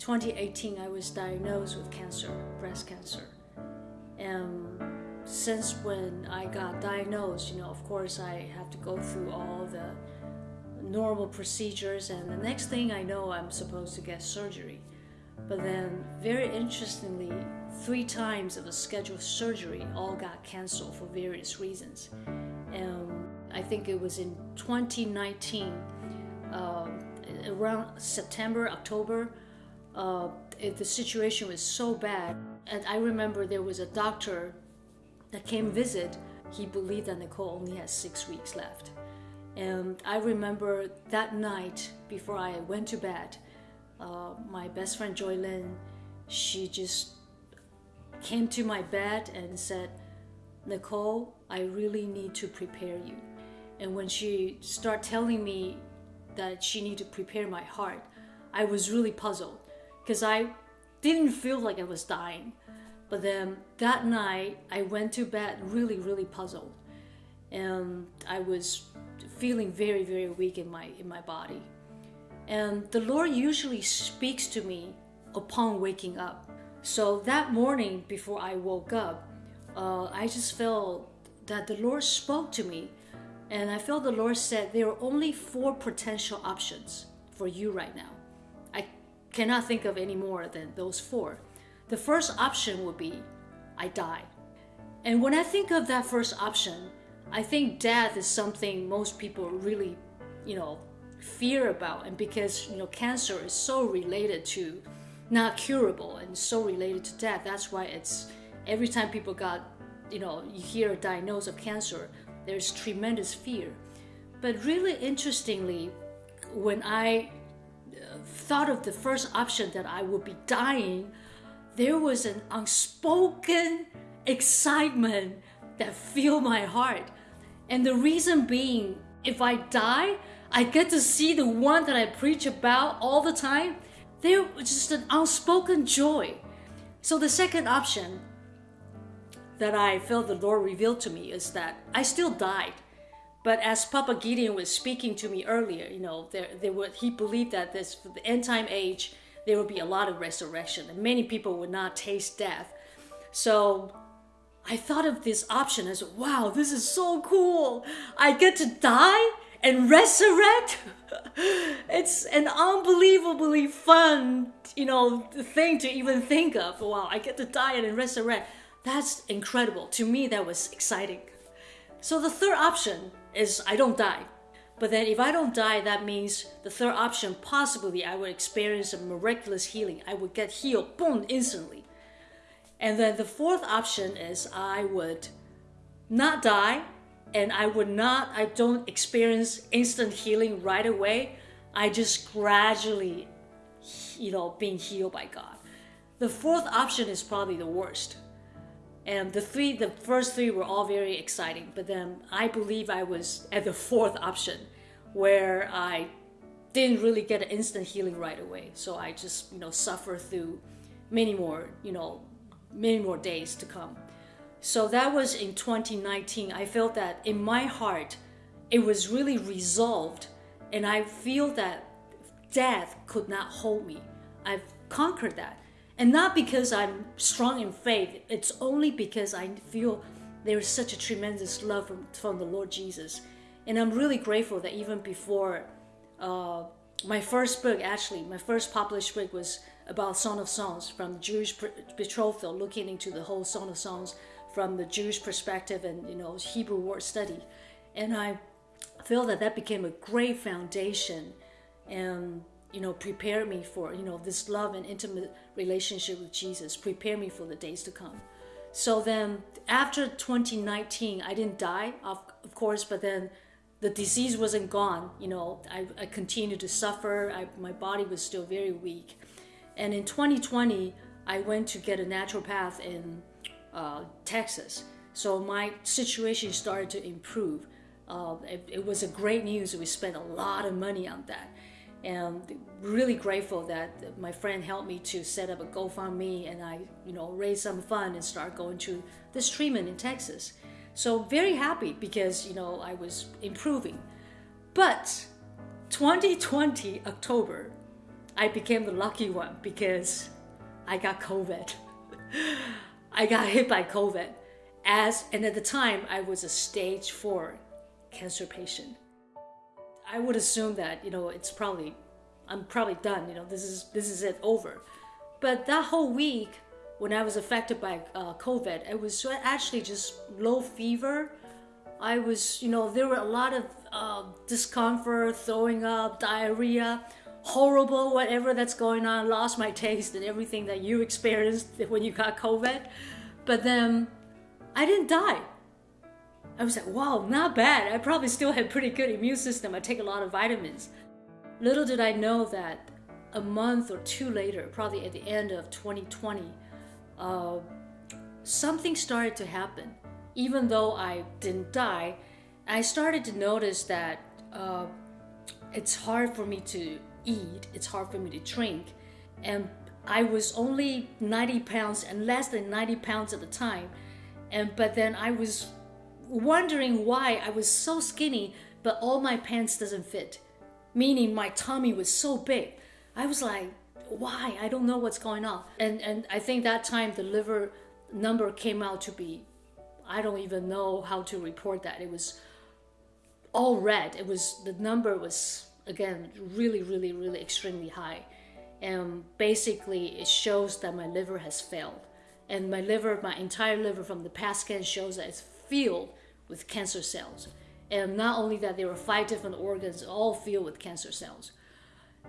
2018, I was diagnosed with cancer, breast cancer. And since when I got diagnosed, you know, of course, I have to go through all the normal procedures, and the next thing I know, I'm supposed to get surgery. But then, very interestingly, three times of the scheduled surgery all got canceled for various reasons. And I think it was in 2019, uh, around September, October, uh, the situation was so bad. And I remember there was a doctor that came visit. He believed that Nicole only had six weeks left. And I remember that night before I went to bed, uh, my best friend Joy Lynn, she just came to my bed and said, Nicole, I really need to prepare you. And when she started telling me that she needed to prepare my heart, I was really puzzled because I didn't feel like I was dying. But then that night, I went to bed really, really puzzled. And I was feeling very, very weak in my, in my body. And the Lord usually speaks to me upon waking up. So that morning before I woke up, uh, I just felt that the Lord spoke to me. And I felt the Lord said there are only four potential options for you right now. Cannot think of any more than those four. The first option would be I die. And when I think of that first option, I think death is something most people really, you know, fear about. And because, you know, cancer is so related to not curable and so related to death, that's why it's every time people got, you know, you hear a diagnosis of cancer, there's tremendous fear. But really interestingly, when I thought of the first option that I would be dying, there was an unspoken excitement that filled my heart. And the reason being, if I die, I get to see the one that I preach about all the time. There was just an unspoken joy. So the second option that I felt the Lord revealed to me is that I still died. But as Papa Gideon was speaking to me earlier, you know, there, there were, he believed that this for the end time age, there would be a lot of resurrection and many people would not taste death. So I thought of this option as wow, this is so cool. I get to die and resurrect. it's an unbelievably fun, you know, thing to even think of. Wow, I get to die and resurrect. That's incredible. To me, that was exciting. So the third option is I don't die. But then if I don't die, that means the third option, possibly I would experience a miraculous healing. I would get healed, boom, instantly. And then the fourth option is I would not die and I would not, I don't experience instant healing right away. I just gradually, you know, being healed by God. The fourth option is probably the worst. And the three, the first three were all very exciting, but then I believe I was at the fourth option where I didn't really get an instant healing right away. So I just, you know, suffer through many more, you know, many more days to come. So that was in 2019. I felt that in my heart, it was really resolved, and I feel that death could not hold me. I've conquered that. And not because I'm strong in faith, it's only because I feel there is such a tremendous love from, from the Lord Jesus. And I'm really grateful that even before uh, my first book, actually, my first published book was about Song of Songs from the Jewish betrothal, looking into the whole Song of Songs from the Jewish perspective and you know Hebrew word study, and I feel that that became a great foundation, and you know prepare me for you know this love and intimate relationship with Jesus, prepare me for the days to come. So then after 2019, I didn't die, of, of course, but then the disease wasn't gone. You know, I, I continued to suffer. I, my body was still very weak. And in 2020, I went to get a naturopath in uh, Texas. So my situation started to improve. Uh, it, it, was a great news. We spent a lot of money on that. And really grateful that my friend helped me to set up a GoFundMe and I, you know, raise some fund and start going to this treatment in Texas. So very happy because, you know, I was improving. But 2020 October, I became the lucky one because I got COVID. I got hit by COVID. As and at the time I was a stage four cancer patient. I would assume that, you know, it's probably I'm probably done, you know, this is this is it over. But that whole week when I was affected by uh, COVID, it was actually just low fever. I was, you know, there were a lot of uh, discomfort, throwing up, diarrhea, horrible, whatever that's going on, lost my taste and everything that you experienced when you got COVID. But then I didn't die. I was like, wow, not bad. I probably still had pretty good immune system. I take a lot of vitamins. Little did I know that a month or two later, probably at the end of 2020, uh, something started to happen. Even though I didn't die, I started to notice that uh, it's hard for me to eat, it's hard for me to drink, and I was only 90 pounds and less than 90 pounds at the time. And but then I was wondering why I was so skinny, but all my pants doesn't fit, meaning my tummy was so big. I was like, why? I don't know what's going on. And and I think that time the liver number came out to be, I don't even know how to report that. It was all red. It was the number was again really really really extremely high, and basically it shows that my liver has failed. And my liver, my entire liver from the past scan shows that it's filled with cancer cells. And not only that, there were five different organs all filled with cancer cells.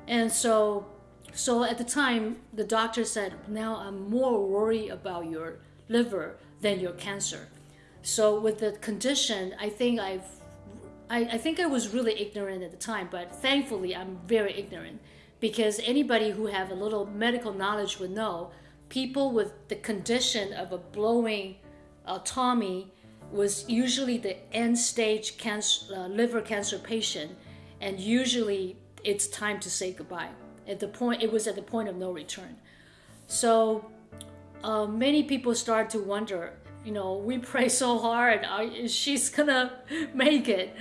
And so so at the time, the doctor said, now I'm more worried about your liver than your cancer. So with the condition, I think I've, I, I think I was really ignorant at the time, but thankfully I'm very ignorant because anybody who have a little medical knowledge would know people with the condition of a blowing uh, tummy was usually the end stage cancer, uh, liver cancer patient, and usually it's time to say goodbye. At the point it was at the point of no return. So uh, many people start to wonder you know we pray so hard she's gonna make it?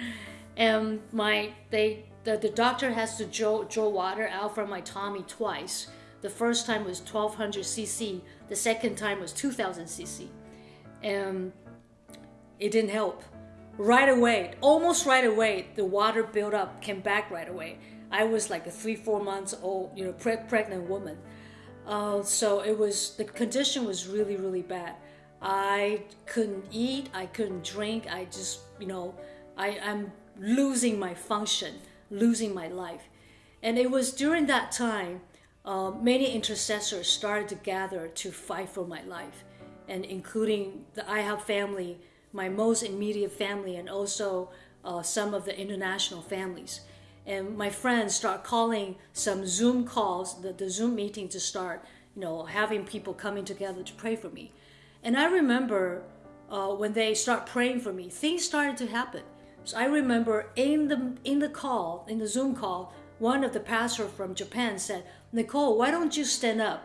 And my they the, the doctor has to draw, draw water out from my tummy twice. The first time was 1200 cc the second time was 2000 cc and it didn't help right away almost right away the water built up came back right away I was like a three, four months old, you know, pre- pregnant woman. Uh, so it was the condition was really, really bad. I couldn't eat, I couldn't drink. I just, you know, I, I'm losing my function, losing my life. And it was during that time, uh, many intercessors started to gather to fight for my life, and including the IHOP family, my most immediate family, and also uh, some of the international families and my friends start calling some Zoom calls, the, the Zoom meeting to start, you know, having people coming together to pray for me. And I remember uh, when they start praying for me, things started to happen. So I remember in the in the call, in the Zoom call, one of the pastors from Japan said, "Nicole, why don't you stand up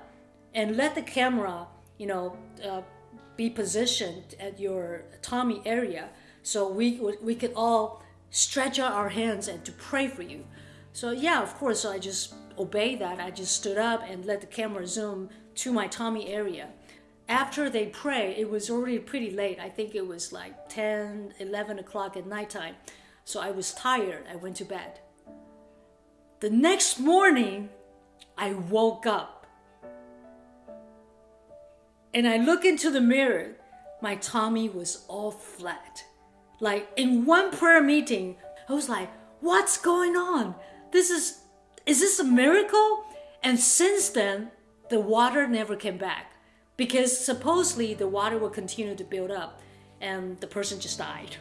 and let the camera, you know, uh, be positioned at your tummy area, so we we could all." stretch out our hands and to pray for you. So yeah, of course, so I just obeyed that. I just stood up and let the camera zoom to my tummy area. After they pray, it was already pretty late. I think it was like 10, 11 o'clock at nighttime. So I was tired. I went to bed. The next morning, I woke up. And I look into the mirror. My tummy was all flat. Like in one prayer meeting, I was like, what's going on? This is, is this a miracle? And since then, the water never came back because supposedly the water will continue to build up and the person just died.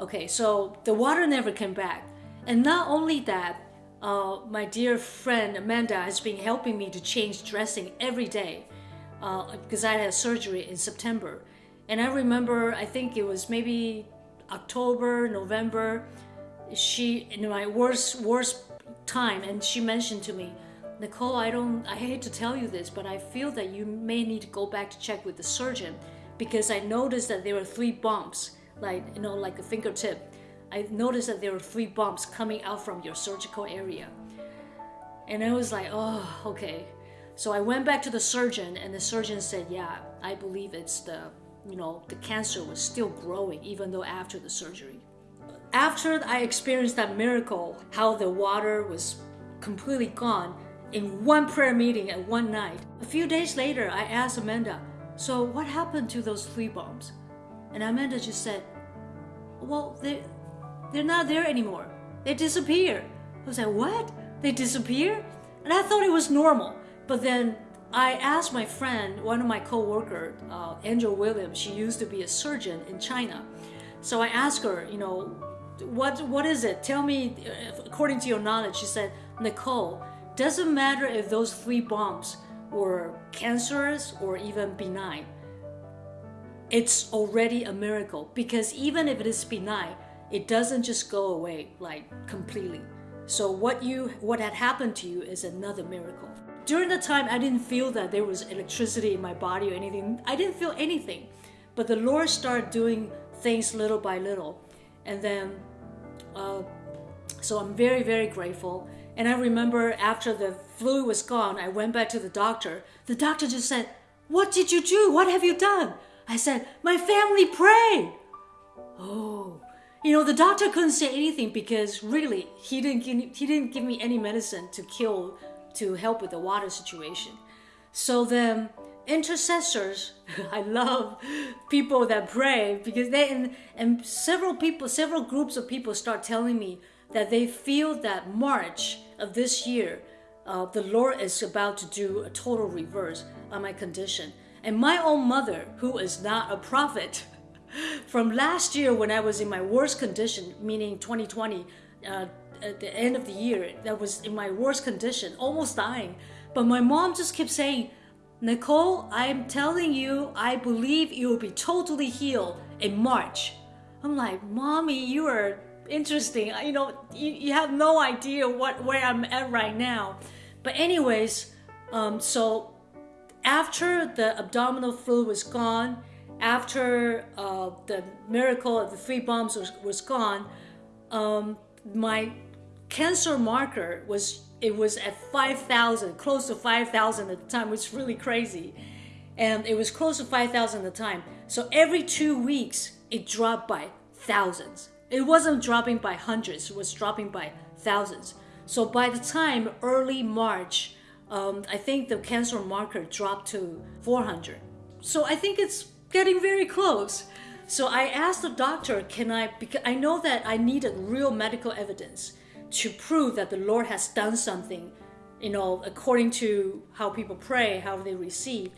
Okay, so the water never came back. And not only that, uh, my dear friend Amanda has been helping me to change dressing every day uh, because I had surgery in September. And I remember, I think it was maybe October, November, she in my worst worst time, and she mentioned to me, Nicole, I don't, I hate to tell you this, but I feel that you may need to go back to check with the surgeon because I noticed that there were three bumps, like you know, like a fingertip. I noticed that there were three bumps coming out from your surgical area. And I was like, oh, okay. So I went back to the surgeon, and the surgeon said, yeah, I believe it's the, you know, the cancer was still growing even though after the surgery. After I experienced that miracle, how the water was completely gone in one prayer meeting at one night, a few days later, I asked Amanda, so what happened to those flea bombs? And Amanda just said, well, they, they're not there anymore. They disappeared. I was like, what? They disappear? And I thought it was normal. But then I asked my friend, one of my co-worker, uh, Angel Williams, she used to be a surgeon in China. So I asked her, you know, what what is it? Tell me, uh, according to your knowledge. She said, Nicole, doesn't matter if those three bumps were cancerous or even benign. It's already a miracle because even if it is benign, it doesn't just go away like completely. So what you what had happened to you is another miracle. During the time I didn't feel that there was electricity in my body or anything. I didn't feel anything. But the Lord started doing things little by little. And then uh, so I'm very, very grateful. And I remember after the flu was gone, I went back to the doctor. The doctor just said, What did you do? What have you done? I said, My family prayed. Oh, you know, the doctor couldn't say anything because really, he didn't give, he didn't give me any medicine to kill, to help with the water situation. So the intercessors, I love people that pray because they, and, and several people, several groups of people start telling me that they feel that March of this year, uh, the Lord is about to do a total reverse on my condition. And my own mother, who is not a prophet, from last year when I was in my worst condition, meaning 2020, uh, at the end of the year, that was in my worst condition, almost dying. But my mom just kept saying, Nicole, I'm telling you, I believe you will be totally healed in March. I'm like, Mommy, you are interesting. You know, you, you have no idea what where I'm at right now. But anyways, um, so after the abdominal fluid was gone, after uh, the miracle of the three bombs was, was gone, um, my cancer marker was it was at 5,000, close to 5,000 at the time, which is really crazy. And it was close to 5,000 at the time. So every two weeks, it dropped by thousands. It wasn't dropping by hundreds, it was dropping by thousands. So by the time early March, um, I think the cancer marker dropped to 400. So I think it's getting very close. So I asked the doctor, can I, because I know that I needed real medical evidence to prove that the Lord has done something, you know, according to how people pray, how they receive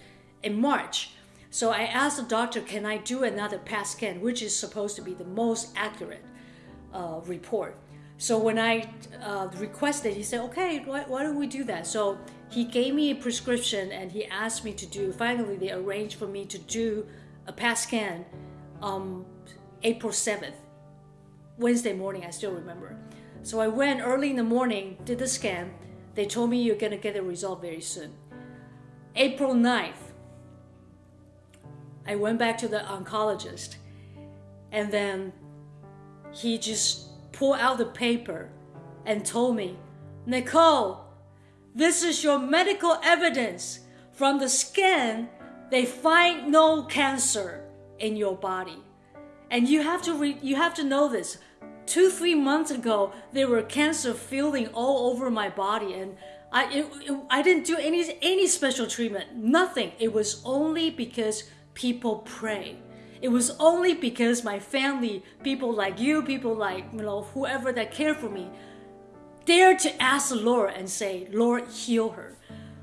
in March. So I asked the doctor, can I do another PET scan, which is supposed to be the most accurate uh, report. So when I uh, requested, he said, okay, why, why don't we do that? So he gave me a prescription and he asked me to do, finally they arranged for me to do a PET scan um, April 7th, Wednesday morning, I still remember. So I went early in the morning, did the scan. They told me you're gonna get the result very soon. April 9th, I went back to the oncologist and then he just pulled out the paper and told me, Nicole, this is your medical evidence. From the scan, they find no cancer in your body. And you have to you have to know this. Two, three months ago, there were cancer feeling all over my body, and I it, it, I didn't do any any special treatment. Nothing. It was only because people pray. It was only because my family, people like you, people like you know whoever that care for me, dared to ask the Lord and say, Lord, heal her.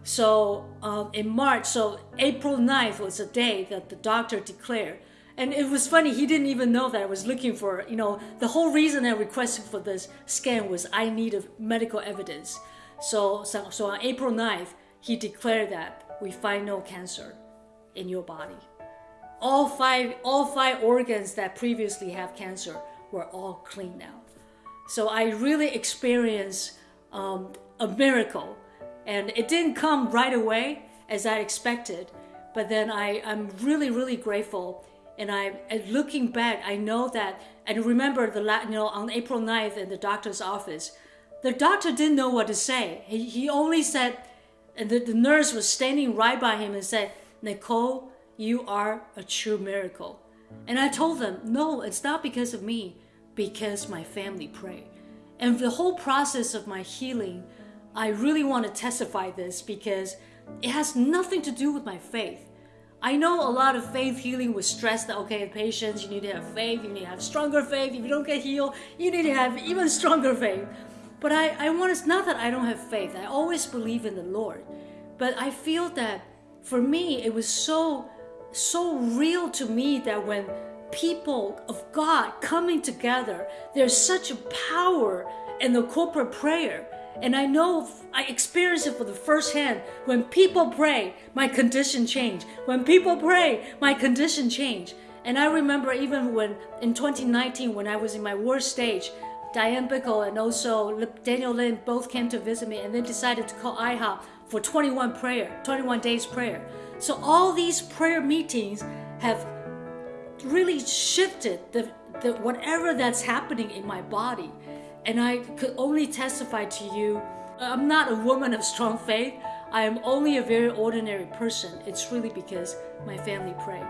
So um, in March, so April 9th was the day that the doctor declared. And it was funny, he didn't even know that I was looking for, you know, the whole reason I requested for this scan was I needed medical evidence. So, so, so on April 9th, he declared that we find no cancer in your body all five all five organs that previously have cancer were all clean now. So I really experienced um, a miracle, and it didn't come right away as I expected. But then I, I'm really, really grateful. And I, and looking back, I know that, and remember the, you know, on April 9th in the doctor's office, the doctor didn't know what to say. He, he only said, and the, the nurse was standing right by him and said, Nicole, you are a true miracle. And I told them, no, it's not because of me, because my family prayed. And the whole process of my healing, I really want to testify this because it has nothing to do with my faith. I know a lot of faith healing was stressed that okay, patients, you need to have faith, you need to have stronger faith. If you don't get healed, you need to have even stronger faith. But I, I want it's not that I don't have faith. I always believe in the Lord. But I feel that for me it was so so real to me that when people of God coming together, there's such a power in the corporate prayer. And I know I experienced it for the first hand. When people pray, my condition change. When people pray, my condition change. And I remember even when in 2019, when I was in my worst stage, Diane Bickle and also Daniel Lin both came to visit me and they decided to call IHOP for 21 prayer, 21 days prayer. So all these prayer meetings have really shifted the, the whatever that's happening in my body. And I could only testify to you, I'm not a woman of strong faith. I am only a very ordinary person. It's really because my family prayed.